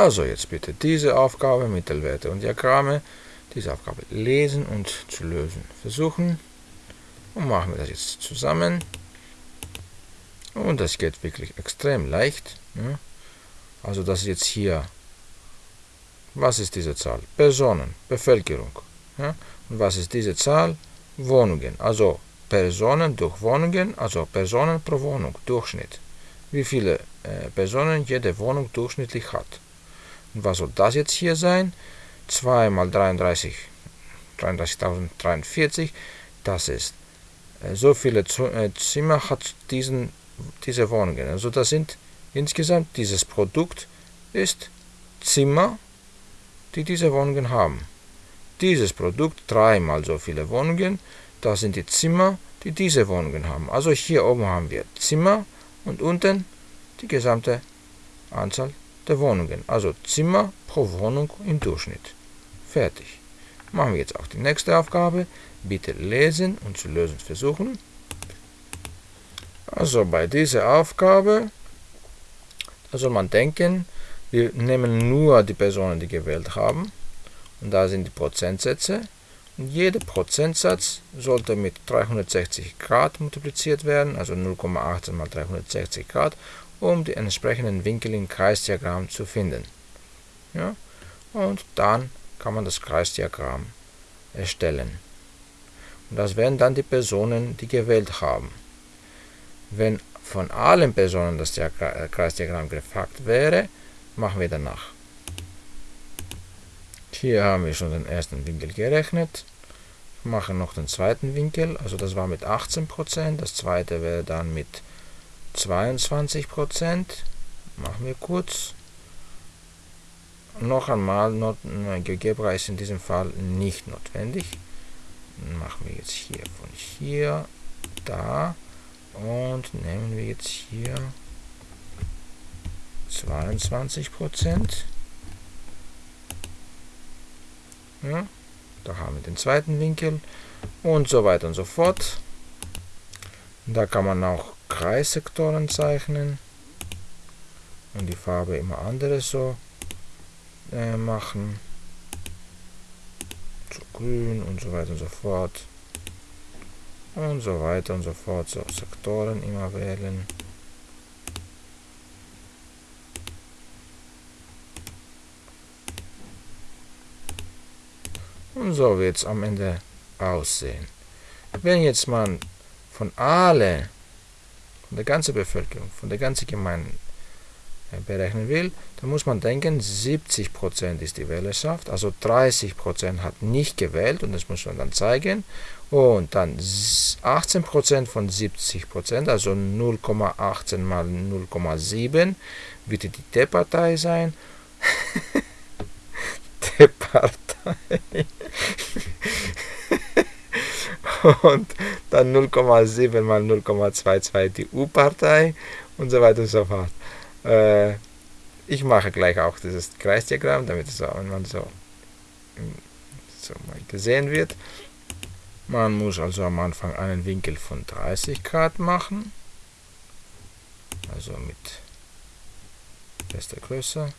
Also jetzt bitte diese Aufgabe, Mittelwerte und Diagramme, diese Aufgabe lesen und zu lösen versuchen. Und machen wir das jetzt zusammen. Und das geht wirklich extrem leicht. Ja. Also das ist jetzt hier, was ist diese Zahl? Personen, Bevölkerung. Und was ist diese Zahl? Wohnungen. Also Personen durch Wohnungen, also Personen pro Wohnung, Durchschnitt. Wie viele äh, Personen jede Wohnung durchschnittlich hat. Und was soll das jetzt hier sein? 2 mal 33, 33.043, das ist äh, so viele äh, Zimmer hat diesen, diese Wohnungen. Also das sind insgesamt, dieses Produkt ist Zimmer, die diese Wohnungen haben. Dieses Produkt dreimal so viele Wohnungen, das sind die Zimmer, die diese Wohnungen haben. Also hier oben haben wir Zimmer und unten die gesamte Anzahl der Wohnungen. Also Zimmer pro Wohnung im Durchschnitt. Fertig. Machen wir jetzt auch die nächste Aufgabe. Bitte lesen und zu lösen versuchen. Also bei dieser Aufgabe, da soll man denken, wir nehmen nur die Personen, die gewählt haben. Und da sind die Prozentsätze. Und jeder Prozentsatz sollte mit 360 Grad multipliziert werden, also 0,18 mal 360 Grad, um die entsprechenden Winkel im Kreisdiagramm zu finden. Ja? Und dann kann man das Kreisdiagramm erstellen. Und das wären dann die Personen, die gewählt haben. Wenn von allen Personen das äh, Kreisdiagramm gefragt wäre, machen wir danach. Hier haben wir schon den ersten Winkel gerechnet. Wir machen noch den zweiten Winkel, also das war mit 18%, das zweite wäre dann mit 22%. Machen wir kurz. Noch einmal, not, GeoGebra ist in diesem Fall nicht notwendig. Machen wir jetzt hier von hier, da und nehmen wir jetzt hier 22 Prozent. Ja, da haben wir den zweiten Winkel und so weiter und so fort. Da kann man auch Kreissektoren zeichnen und die Farbe immer andere so äh, machen. Zu grün und so weiter und so fort. Und so weiter und so fort. So Sektoren immer wählen. Und so wird es am Ende aussehen. Wenn jetzt man von alle, von der ganzen Bevölkerung, von der ganzen Gemeinde berechnen will, dann muss man denken, 70% ist die Wählerschaft, also 30% hat nicht gewählt und das muss man dann zeigen. Und dann 18% von 70%, also 0,18 mal 0,7 wird die D-Partei sein. D-Partei. und dann 0,7 mal 0,22 die U-Partei und so weiter und so fort. Äh, ich mache gleich auch dieses Kreisdiagramm, damit es auch, man so, so mal gesehen wird. Man muss also am Anfang einen Winkel von 30 Grad machen. Also mit bester Größe.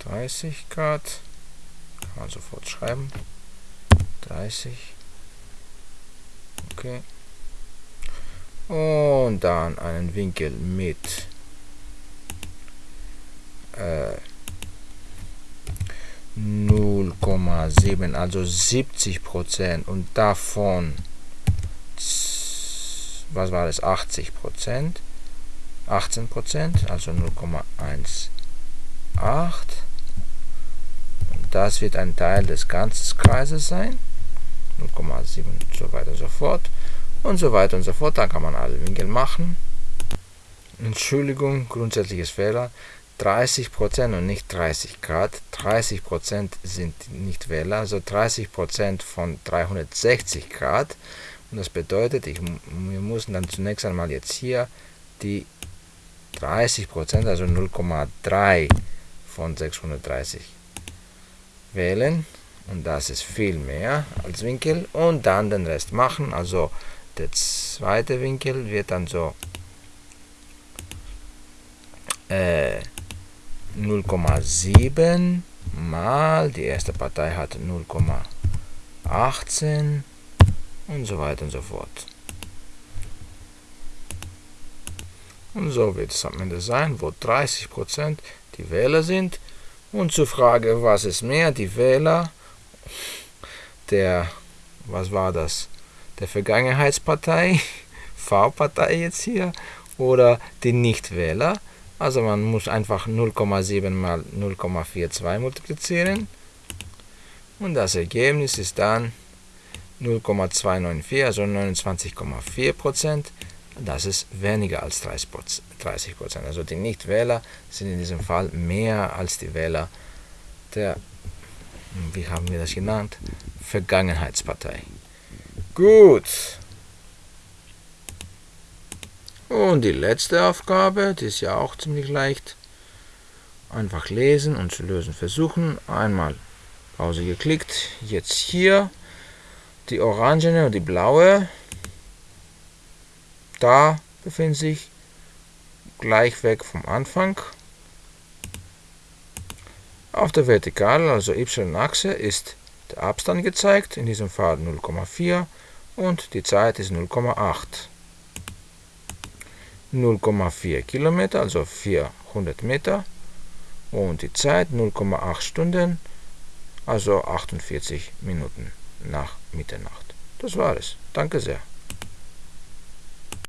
30 Grad. Kann man sofort schreiben. 30. Okay und dann einen Winkel mit äh, 0,7 also 70 Prozent. Und davon was war das? 80 Prozent 18 Prozent also 0,18 und das wird ein Teil des ganzen Kreises sein 0,7 und so weiter und so fort und so weiter und so fort. Dann kann man alle Winkel machen. Entschuldigung, grundsätzliches Fehler. 30% und nicht 30 Grad. 30% sind nicht Wähler, also 30% von 360 Grad. Und das bedeutet, ich, wir müssen dann zunächst einmal jetzt hier die 30%, also 0,3 von 630 wählen. Und das ist viel mehr als Winkel. Und dann den Rest machen, also der zweite Winkel wird dann so äh, 0,7 mal, die erste Partei hat 0,18 und so weiter und so fort. Und so wird es am Ende sein, wo 30% die Wähler sind. Und zur Frage, was ist mehr, die Wähler der, was war das, der Vergangenheitspartei, V-Partei jetzt hier, oder die Nichtwähler. Also man muss einfach 0,7 mal 0,42 multiplizieren. Und das Ergebnis ist dann 0,294, also 29,4 Prozent. Das ist weniger als 30 Prozent. Also die Nichtwähler sind in diesem Fall mehr als die Wähler der, wie haben wir das genannt, Vergangenheitspartei. Gut. Und die letzte Aufgabe, die ist ja auch ziemlich leicht. Einfach lesen und zu lösen versuchen. Einmal Pause geklickt. Jetzt hier die orangene und die blaue. Da befinden sich gleich weg vom Anfang. Auf der Vertikalen, also y-Achse, ist der Abstand gezeigt, in diesem Fall 0,4 und die Zeit ist 0,8. 0,4 Kilometer, also 400 Meter und die Zeit 0,8 Stunden, also 48 Minuten nach Mitternacht. Das war es. Danke sehr.